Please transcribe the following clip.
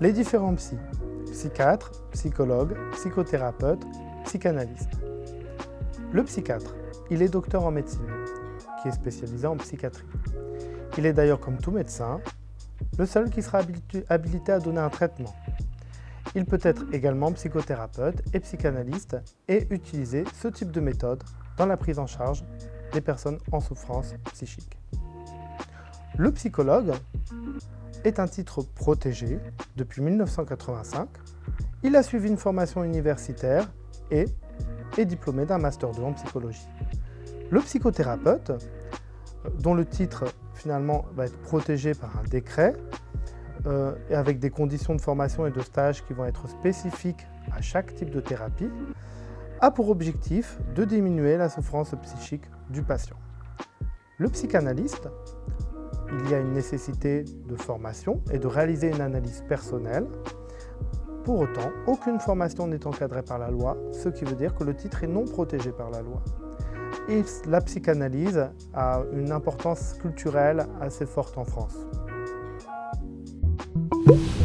Les différents psy, psychiatres, psychologues, psychothérapeutes, psychanalystes. Le psychiatre, il est docteur en médecine, qui est spécialisé en psychiatrie. Il est d'ailleurs, comme tout médecin, le seul qui sera habilité à donner un traitement. Il peut être également psychothérapeute et psychanalyste et utiliser ce type de méthode dans la prise en charge des personnes en souffrance psychique. Le psychologue est un titre protégé depuis 1985. Il a suivi une formation universitaire et est diplômé d'un Master 2 en psychologie. Le psychothérapeute, dont le titre finalement va être protégé par un décret, euh, avec des conditions de formation et de stage qui vont être spécifiques à chaque type de thérapie, a pour objectif de diminuer la souffrance psychique du patient. Le psychanalyste, il y a une nécessité de formation et de réaliser une analyse personnelle. Pour autant, aucune formation n'est encadrée par la loi, ce qui veut dire que le titre est non protégé par la loi. Et la psychanalyse a une importance culturelle assez forte en France. you